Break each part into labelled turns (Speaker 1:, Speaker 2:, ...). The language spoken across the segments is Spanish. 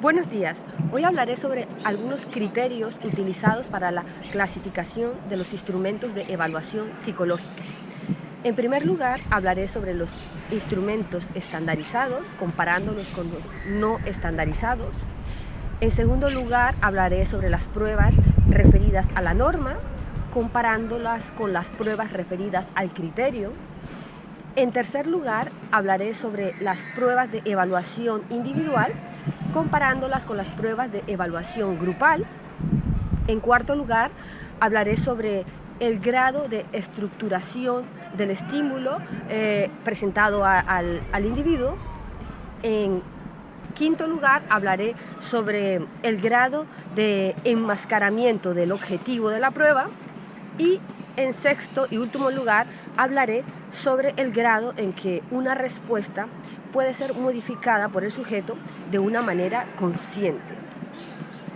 Speaker 1: Buenos días. Hoy hablaré sobre algunos criterios utilizados para la clasificación de los instrumentos de evaluación psicológica. En primer lugar, hablaré sobre los instrumentos estandarizados, comparándolos con los no estandarizados. En segundo lugar, hablaré sobre las pruebas referidas a la norma, comparándolas con las pruebas referidas al criterio. En tercer lugar, hablaré sobre las pruebas de evaluación individual, comparándolas con las pruebas de evaluación grupal. En cuarto lugar, hablaré sobre el grado de estructuración del estímulo eh, presentado al, al individuo. En quinto lugar, hablaré sobre el grado de enmascaramiento del objetivo de la prueba. Y en sexto y último lugar, hablaré sobre el grado en que una respuesta puede ser modificada por el sujeto de una manera consciente.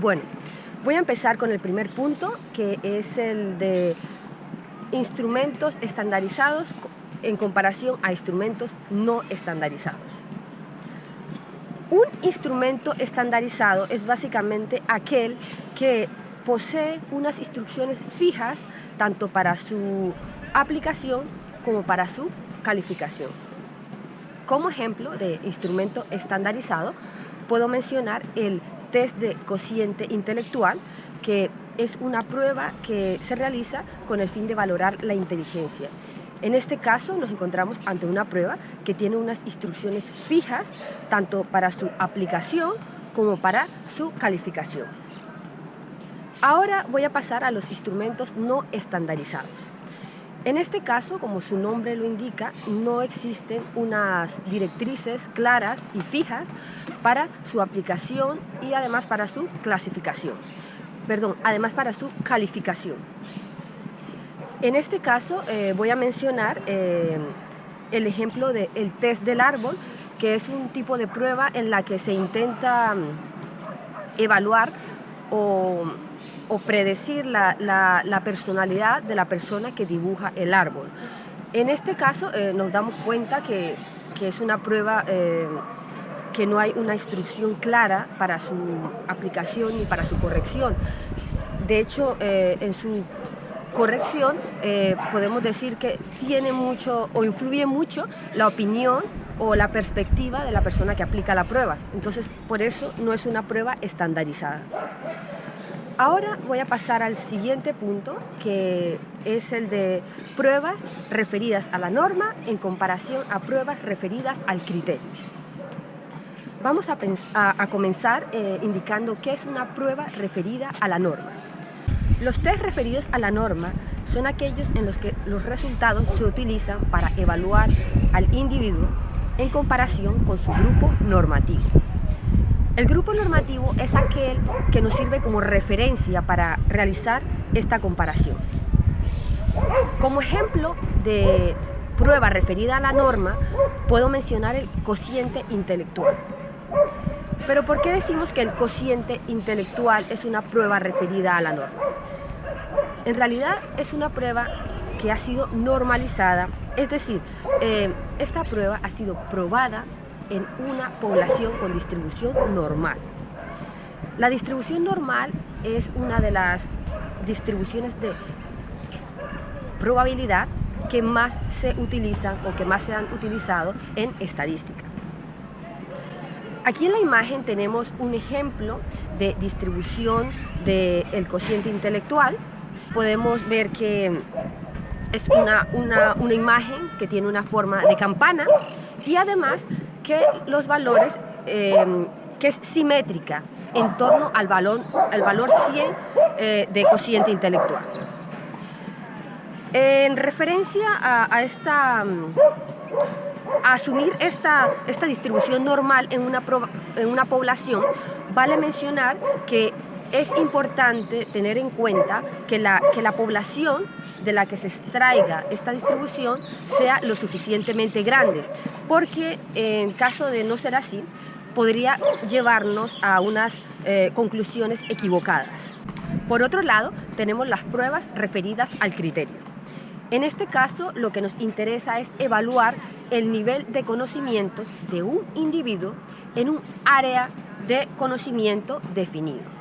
Speaker 1: Bueno, voy a empezar con el primer punto, que es el de instrumentos estandarizados en comparación a instrumentos no estandarizados. Un instrumento estandarizado es básicamente aquel que posee unas instrucciones fijas tanto para su aplicación como para su calificación. Como ejemplo de instrumento estandarizado, puedo mencionar el test de cociente intelectual, que es una prueba que se realiza con el fin de valorar la inteligencia. En este caso nos encontramos ante una prueba que tiene unas instrucciones fijas, tanto para su aplicación como para su calificación. Ahora voy a pasar a los instrumentos no estandarizados. En este caso, como su nombre lo indica, no existen unas directrices claras y fijas para su aplicación y además para su clasificación. Perdón, además para su calificación. En este caso eh, voy a mencionar eh, el ejemplo del test del árbol, que es un tipo de prueba en la que se intenta mm, evaluar o o predecir la, personalidad de la persona que dibuja el árbol. En este caso eh, nos damos cuenta que, es una prueba eh, que no hay una instrucción clara para su aplicación ni para su corrección. De hecho, eh, en su corrección podemos decir que tiene mucho o influye mucho la opinión o la perspectiva de la persona que aplica la prueba. Entonces, por eso no es una prueba estandarizada. Ahora voy a pasar al siguiente punto, que es el de pruebas referidas a la norma en comparación a pruebas referidas al criterio. Vamos a, comenzar eh, indicando qué es una prueba referida a la norma. Los test referidos a la norma son aquellos en los que los resultados se utilizan para evaluar al individuo en comparación con su grupo normativo. El grupo normativo es aquel que nos sirve como referencia para realizar esta comparación. Como ejemplo de prueba referida a la norma, puedo mencionar el cociente intelectual. Pero ¿por qué decimos que el cociente intelectual es una prueba referida a la norma? En realidad es una prueba que ha sido normalizada, es decir, eh, esta prueba ha sido probada en una población con distribución normal. La distribución normal es una de las distribuciones de probabilidad que más se utilizan o que más se han utilizado en estadística. Aquí en la imagen tenemos un ejemplo de distribución del cociente intelectual. Podemos ver que es una, una, una imagen que tiene una forma de campana y además que los valores, em, que es simétrica en torno al, valor, al valor 100 eh, de cociente intelectual. En referencia a, esta, a asumir esta, esta distribución normal en una, en una población, vale mencionar que es importante tener en cuenta que la, que la población de la que se extraiga esta distribución sea lo suficientemente grande, porque en caso de no ser así, podría llevarnos a unas eh, conclusiones equivocadas. Por otro lado, tenemos las pruebas referidas al criterio. En este caso, lo que nos interesa es evaluar el nivel de conocimientos de un individuo en un área de conocimiento definido.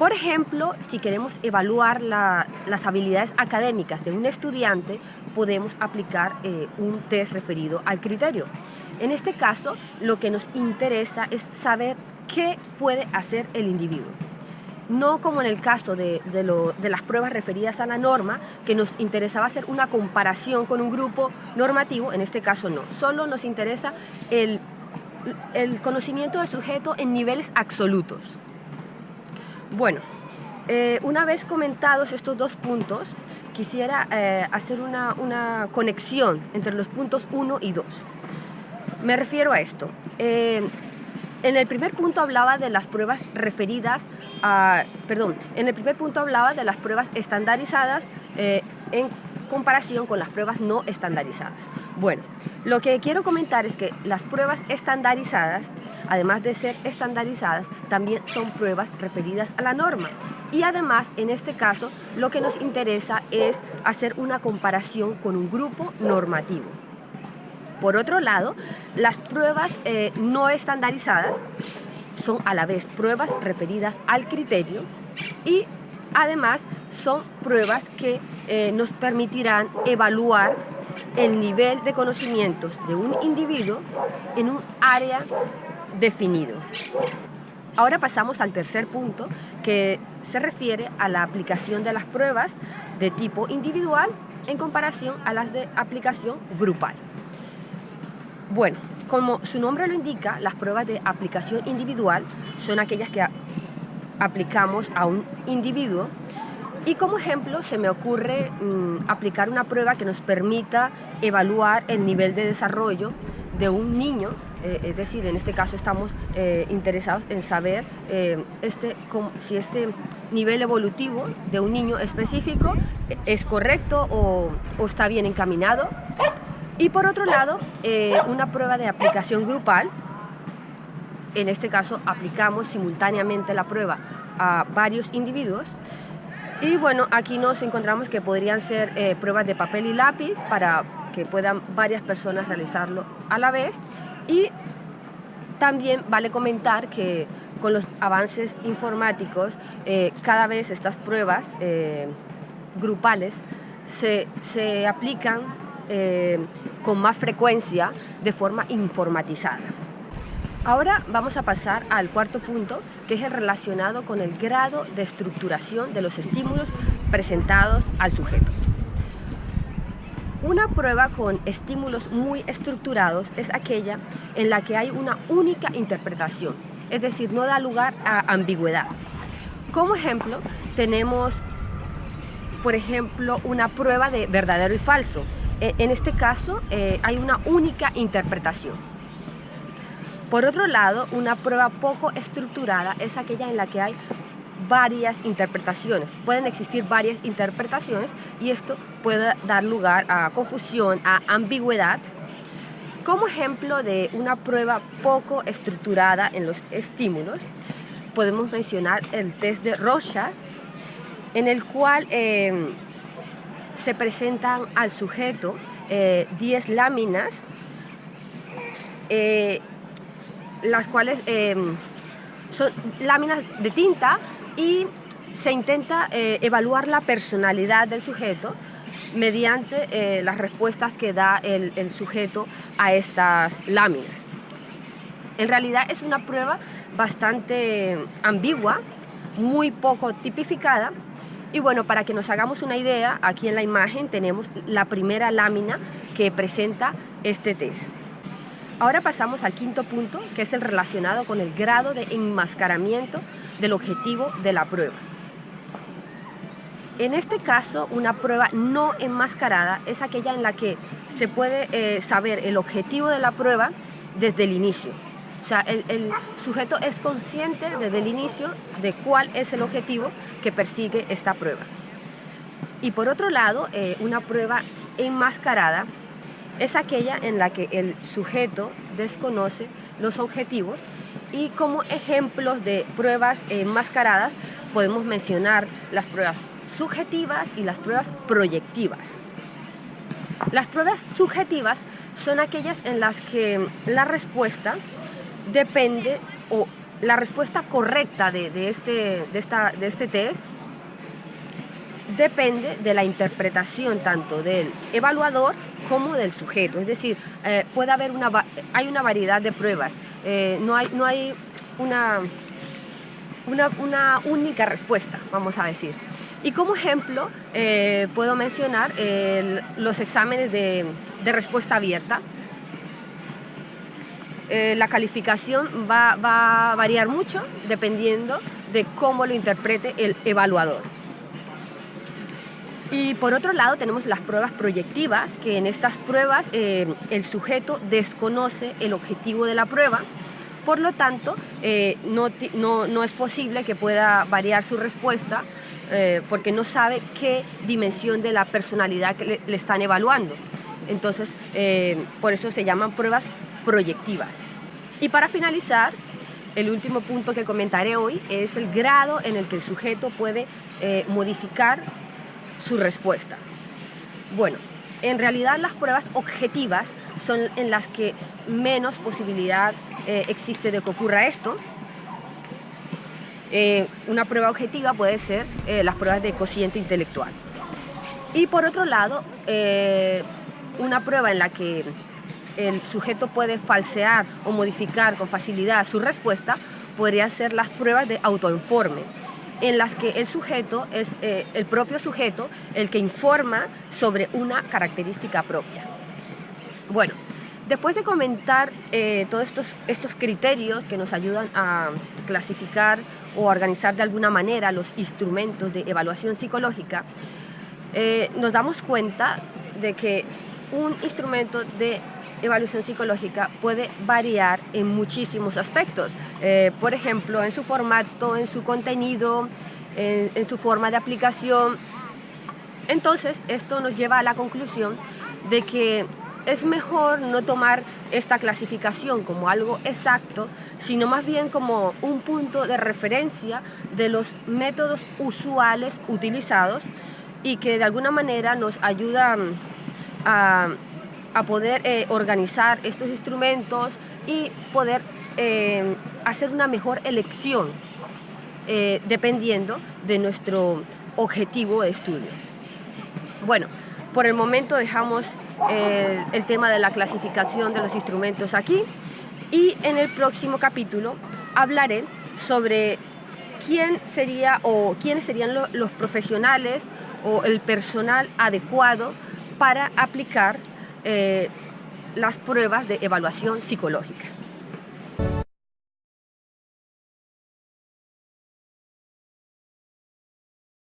Speaker 1: Por ejemplo, si queremos evaluar las habilidades académicas de un estudiante, podemos aplicar eh, un test referido al criterio. En este caso, lo que nos interesa es saber qué puede hacer el individuo. No como en el caso de, las pruebas referidas a la norma, que nos interesaba hacer una comparación con un grupo normativo, en este caso no. Solo nos interesa el, conocimiento del sujeto en niveles absolutos. Bueno, eh, una vez comentados estos dos puntos, quisiera eh, hacer una, una, conexión entre los puntos 1 y 2. Me refiero a esto. Eh, en el primer punto hablaba de las pruebas referidas a, perdón, en el primer punto hablaba de las pruebas estandarizadas eh, en comparación con las pruebas no estandarizadas. Bueno, lo que quiero comentar es que las pruebas estandarizadas, además de ser estandarizadas, también son pruebas referidas a la norma. Y además, en este caso, lo que nos interesa es hacer una comparación con un grupo normativo. Por otro lado, las pruebas eh, no estandarizadas son a la vez pruebas referidas al criterio y además son pruebas que eh, nos permitirán evaluar el nivel de conocimientos de un individuo en un área definido. Ahora pasamos al tercer punto que se refiere a la aplicación de las pruebas de tipo individual en comparación a las de aplicación grupal. Bueno, como su nombre lo indica, las pruebas de aplicación individual son aquellas que aplicamos a un individuo. Y como ejemplo se me ocurre mm, aplicar una prueba que nos permita evaluar el nivel de desarrollo de un niño, eh, es decir, en este caso estamos eh, interesados en saber eh, este, si este nivel evolutivo de un niño específico es correcto o está bien encaminado y por otro lado, eh, una prueba de aplicación grupal, en este caso aplicamos simultáneamente la prueba a varios individuos. Y bueno, aquí nos encontramos que podrían ser eh, pruebas de papel y lápiz para que puedan varias personas realizarlo a la vez. Y también vale comentar que con los avances informáticos, eh, cada vez estas pruebas grupales se, se aplican con más frecuencia de forma informatizada. Ahora vamos a pasar al cuarto punto, que es el relacionado con el grado de estructuración de los estímulos presentados al sujeto. Una prueba con estímulos muy estructurados es aquella en la que hay una única interpretación, es decir, no da lugar a ambigüedad. Como ejemplo, tenemos, por ejemplo, una prueba de verdadero y falso, eh, en este caso eh, hay una única interpretación. Por otro lado, una prueba poco estructurada es aquella en la que hay varias interpretaciones. Pueden existir varias interpretaciones y esto puede dar lugar a confusión, a ambigüedad. Como ejemplo de una prueba poco estructurada en los estímulos, podemos mencionar el test de Rorschach, en el cual eh, se presentan al sujeto 10 eh, láminas, eh, las cuales eh, son láminas de tinta y se intenta evaluar la personalidad del sujeto mediante las respuestas que da el sujeto a estas láminas. En realidad es una prueba bastante ambigua, muy poco tipificada, y bueno, para que nos hagamos una idea, aquí en la imagen tenemos la primera lámina que presenta este test. Ahora pasamos al quinto punto, que es el relacionado con el grado de enmascaramiento del objetivo de la prueba. En este caso, una prueba no enmascarada es aquella en la que se puede eh, saber el objetivo de la prueba desde el inicio. Sea, el, sujeto es consciente desde el inicio de cuál es el objetivo que persigue esta prueba. Y por otro lado, eh, una prueba enmascarada es aquella en la que el sujeto desconoce los objetivos y como ejemplos de pruebas enmascaradas podemos mencionar las pruebas subjetivas y las pruebas proyectivas. Las pruebas subjetivas son aquellas en las que la respuesta depende o la respuesta correcta de, este, de, esta, de este test depende de la interpretación tanto del evaluador como del sujeto. Es decir, eh, puede haber una, hay una variedad de pruebas, eh, no hay, no hay una, una, única respuesta, vamos a decir. Y como ejemplo, eh, puedo mencionar los exámenes de, de respuesta abierta, eh, la calificación va, a variar mucho dependiendo de cómo lo interprete el evaluador. Y por otro lado tenemos las pruebas proyectivas, que en estas pruebas eh, el sujeto desconoce el objetivo de la prueba, por lo tanto eh, no, es posible que pueda variar su respuesta porque no sabe qué dimensión de la personalidad que le están evaluando. Entonces, por eso se llaman pruebas proyectivas. Y para finalizar, el último punto que comentaré hoy es el grado en el que el sujeto puede eh, modificar su respuesta. Bueno, en realidad las pruebas objetivas son en las que menos posibilidad eh, existe de que ocurra esto. Eh, una prueba objetiva puede ser las pruebas de cociente intelectual. Y por otro lado, una prueba en la que el sujeto puede falsear o modificar con facilidad su respuesta, podría ser las pruebas de autoinforme, en las que el sujeto es eh, el propio sujeto el que informa sobre una característica propia. Bueno, después de comentar eh, todos estos, estos criterios que nos ayudan a clasificar o organizar de alguna manera los instrumentos de evaluación psicológica, eh, nos damos cuenta de que un instrumento de evaluación psicológica puede variar en muchísimos aspectos. Eh, por ejemplo, en su formato, en su contenido, en, su forma de aplicación. Entonces, esto nos lleva a la conclusión de que es mejor no tomar esta clasificación como algo exacto, sino más bien como un punto de referencia de los métodos usuales utilizados y que de alguna manera nos ayudan a poder eh, organizar estos instrumentos y poder eh, hacer una mejor elección eh, dependiendo de nuestro objetivo de estudio. Bueno, por el momento dejamos el tema de la clasificación de los instrumentos aquí y en el próximo capítulo hablaré sobre quién sería o quiénes serían los profesionales o el personal adecuado para aplicar eh, las pruebas de evaluación psicológica.